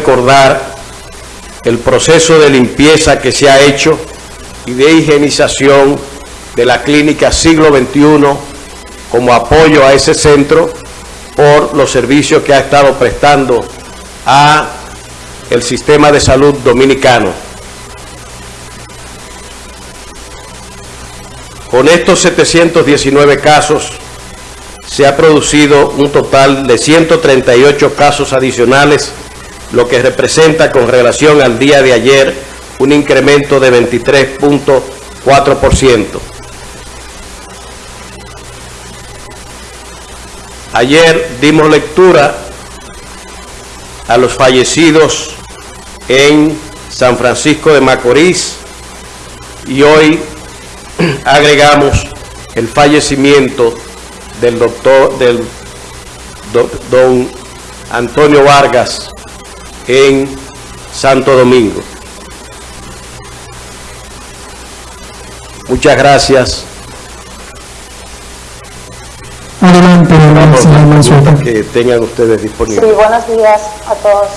recordar el proceso de limpieza que se ha hecho y de higienización de la clínica siglo XXI como apoyo a ese centro por los servicios que ha estado prestando a el sistema de salud dominicano. Con estos 719 casos se ha producido un total de 138 casos adicionales, lo que representa con relación al día de ayer un incremento de 23.4%. Ayer dimos lectura a los fallecidos en San Francisco de Macorís y hoy agregamos el fallecimiento del doctor, del don Antonio Vargas en Santo Domingo. Muchas gracias. Adelante, Mansueto. que tengan ustedes disponibles. Sí, buenos días a todos.